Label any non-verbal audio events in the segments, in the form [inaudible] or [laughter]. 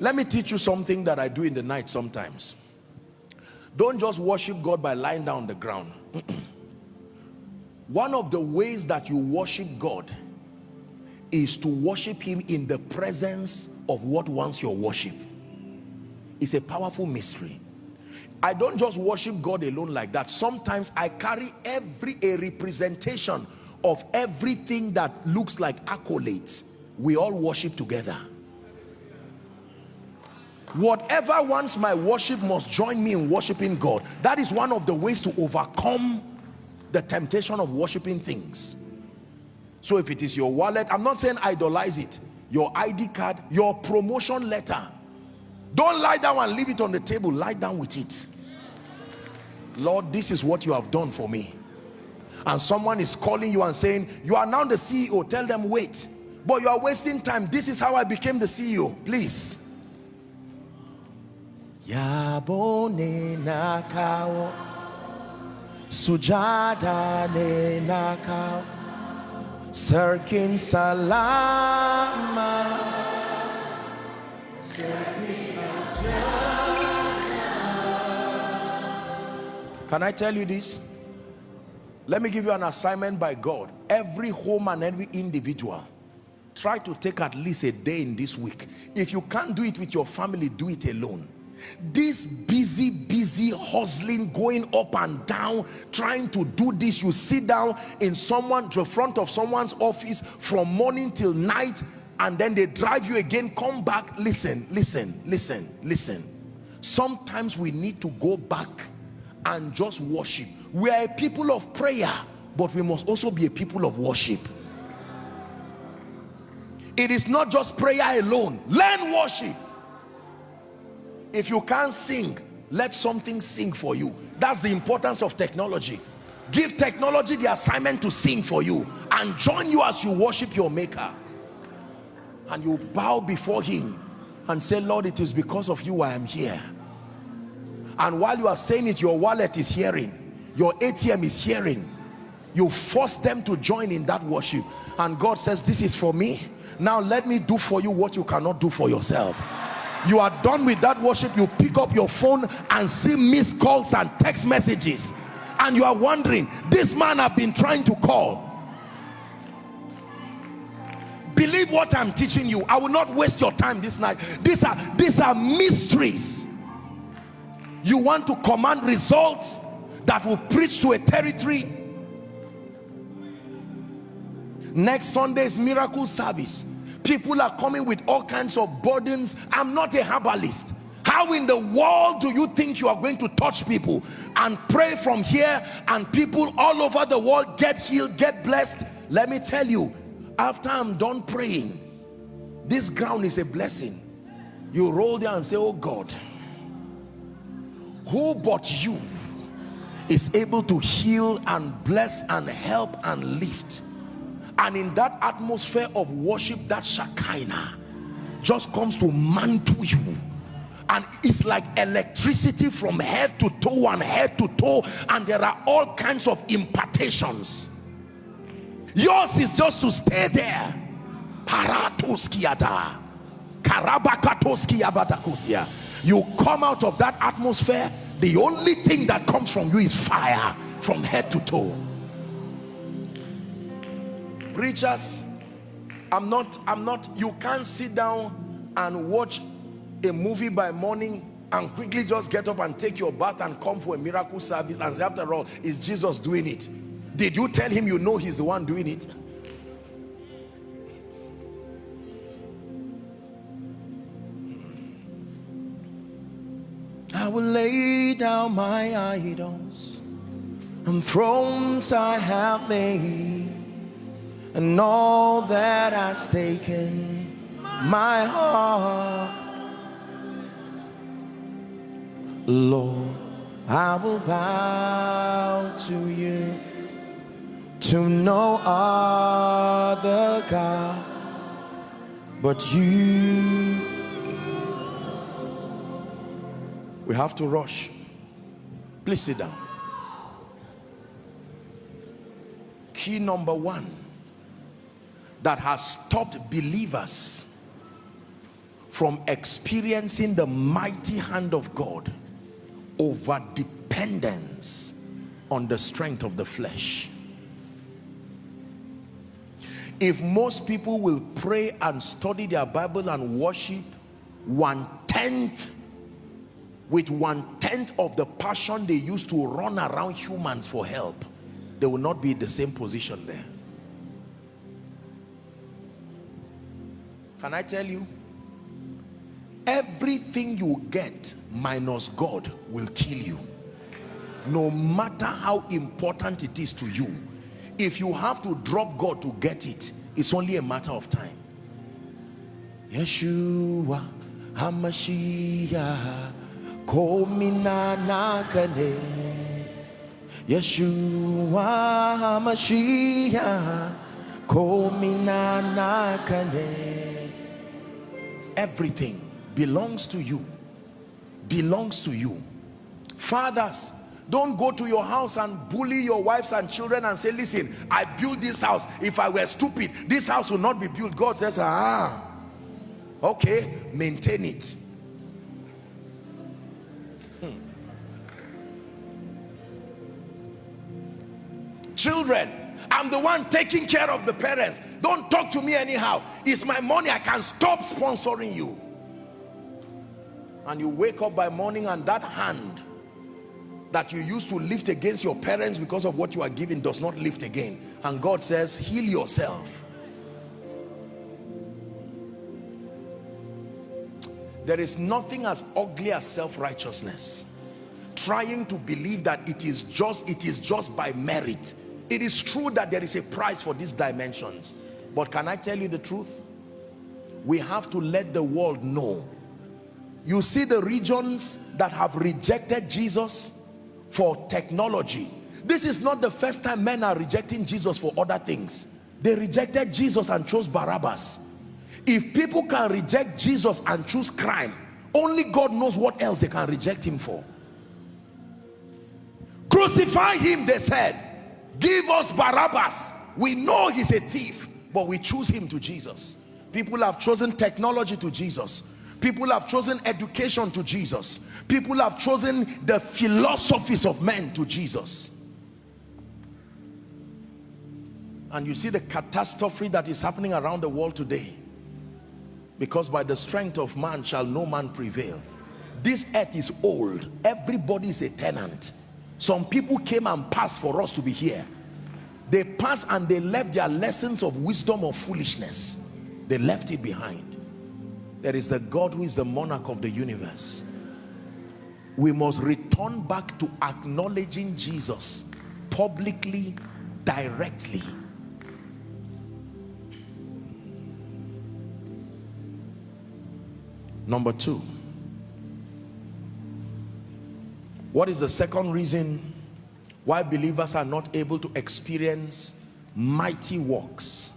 let me teach you something that I do in the night sometimes. Don't just worship God by lying down on the ground. [clears throat] One of the ways that you worship God is to worship him in the presence of what wants your worship. It's a powerful mystery. I don't just worship God alone like that. Sometimes I carry every a representation of everything that looks like accolades. We all worship together whatever wants my worship must join me in worshiping God. That is one of the ways to overcome the temptation of worshiping things. So if it is your wallet I'm not saying idolize it. Your ID card your promotion letter. Don't lie down and leave it on the table. Lie down with it. Lord this is what you have done for me. And someone is calling you and saying you are now the CEO tell them wait. But you are wasting time. This is how I became the CEO please Yabone nakao Sujada ne nakao Serkin salama Can I tell you this? Let me give you an assignment by God. Every home and every individual try to take at least a day in this week. If you can't do it with your family, do it alone this busy busy hustling going up and down trying to do this. You sit down in someone the front of someone's office from morning till night and then they drive you again come back. Listen listen listen listen. Sometimes we need to go back and just worship. We are a people of prayer but we must also be a people of worship. It is not just prayer alone. Learn worship if you can't sing let something sing for you. That's the importance of technology. Give technology the assignment to sing for you and join you as you worship your maker. And you bow before him and say lord it is because of you i am here. And while you are saying it your wallet is hearing your atm is hearing. You force them to join in that worship. And god says this is for me. Now let me do for you what you cannot do for yourself you are done with that worship. You pick up your phone and see missed calls and text messages. And you are wondering this man i've been trying to call. Believe what i'm teaching you. I will not waste your time this night. These are these are mysteries. You want to command results that will preach to a territory? Next sunday's miracle service people are coming with all kinds of burdens. I'm not a herbalist. How in the world do you think you are going to touch people and pray from here and people all over the world get healed get blessed? Let me tell you after i'm done praying this ground is a blessing. You roll there and say oh god who but you is able to heal and bless and help and lift and in that atmosphere of worship that Shekinah just comes to mantle you. And it's like electricity from head to toe and head to toe. And there are all kinds of impartations. Yours is just to stay there. You come out of that atmosphere the only thing that comes from you is fire from head to toe preachers i'm not i'm not you can't sit down and watch a movie by morning and quickly just get up and take your bath and come for a miracle service and say, after all is jesus doing it? Did you tell him you know he's the one doing it? I will lay down my idols and thrones I have made and all that has taken my heart. Lord, I will bow to you to no other God but you. We have to rush. Please sit down. Key number one that has stopped believers from experiencing the mighty hand of God over dependence on the strength of the flesh. If most people will pray and study their Bible and worship one-tenth with one-tenth of the passion they used to run around humans for help they will not be in the same position there can I tell you? Everything you get minus God will kill you. No matter how important it is to you if you have to drop God to get it it's only a matter of time. Yeshua Hamashiach Komina Nakane. Yeshua Hamashiach Komina Nakane Everything belongs to you belongs to you. Fathers don't go to your house and bully your wives and children and say listen i built this house. If i were stupid this house will not be built. God says ah okay maintain it. Hmm. children i'm the one taking care of the parents. Don't talk to me anyhow. It's my money. I can stop sponsoring you. And you wake up by morning and that hand that you used to lift against your parents because of what you are giving does not lift again. And God says heal yourself. There is nothing as ugly as self-righteousness. Trying to believe that it is just it is just by merit it is true that there is a price for these dimensions but can I tell you the truth? We have to let the world know. You see the regions that have rejected Jesus for technology. This is not the first time men are rejecting Jesus for other things. They rejected Jesus and chose Barabbas. If people can reject Jesus and choose crime only God knows what else they can reject him for. Crucify him they said give us Barabbas. We know he's a thief but we choose him to Jesus. People have chosen technology to Jesus. People have chosen education to Jesus. People have chosen the philosophies of men to Jesus. And you see the catastrophe that is happening around the world today. Because by the strength of man shall no man prevail. This earth is old. Everybody is a tenant some people came and passed for us to be here. They passed and they left their lessons of wisdom or foolishness. They left it behind. There is the God who is the monarch of the universe. We must return back to acknowledging Jesus publicly directly. Number two what is the second reason why believers are not able to experience mighty works?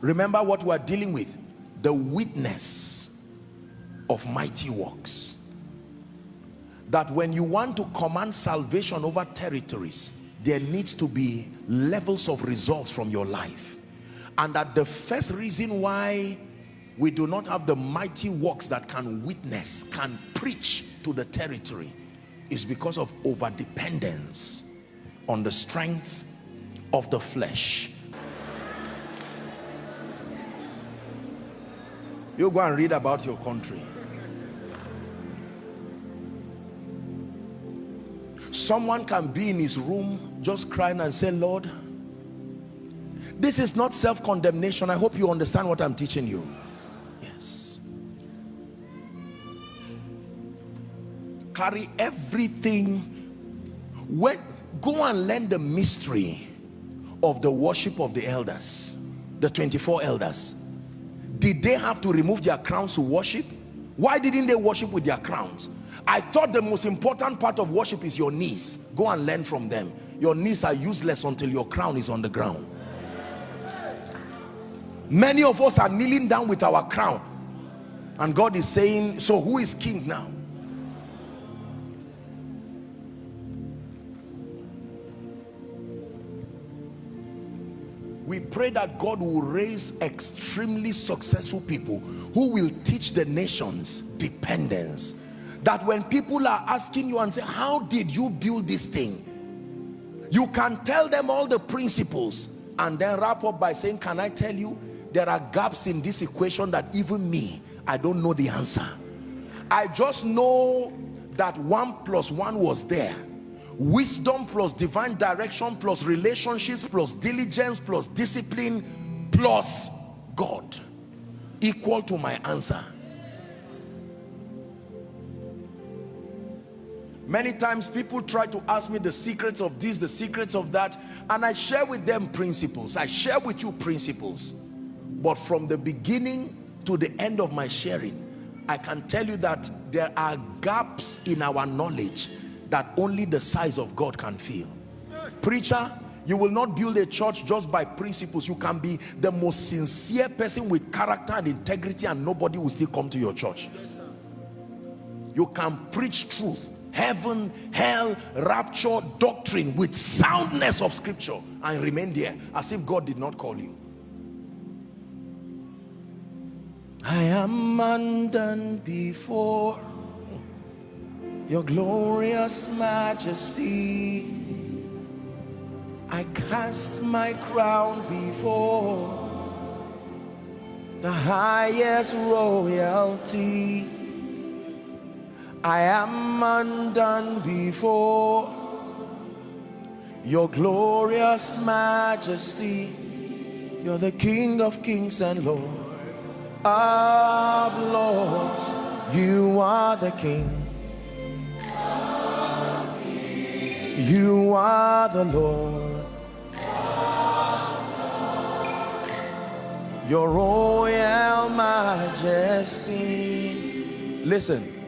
Remember what we are dealing with the witness of mighty works. That when you want to command salvation over territories there needs to be levels of results from your life. And that the first reason why we do not have the mighty works that can witness can preach to the territory is because of over dependence on the strength of the flesh You go and read about your country. Someone can be in his room just crying and say, Lord, this is not self-condemnation. I hope you understand what I'm teaching you. Carry everything. When, go and learn the mystery of the worship of the elders, the 24 elders. Did they have to remove their crowns to worship? Why didn't they worship with their crowns? I thought the most important part of worship is your knees. Go and learn from them. Your knees are useless until your crown is on the ground. Many of us are kneeling down with our crown. And god is saying so who is king now we pray that God will raise extremely successful people who will teach the nations dependence. That when people are asking you and say how did you build this thing? You can tell them all the principles and then wrap up by saying can I tell you there are gaps in this equation that even me I don't know the answer. I just know that one plus one was there wisdom plus divine direction plus relationships plus diligence plus discipline plus God equal to my answer Many times people try to ask me the secrets of this, the secrets of that, and I share with them principles. I share with you principles. But from the beginning to the end of my sharing, I can tell you that there are gaps in our knowledge that only the size of God can fill. Preacher, you will not build a church just by principles. You can be the most sincere person with character and integrity and nobody will still come to your church. You can preach truth heaven hell rapture doctrine with soundness of scripture and remain there as if god did not call you i am undone before your glorious majesty i cast my crown before the highest royalty I am undone before your glorious majesty. You're the King of kings and Lord of lords. You are the King. You are the Lord. Your royal majesty. Listen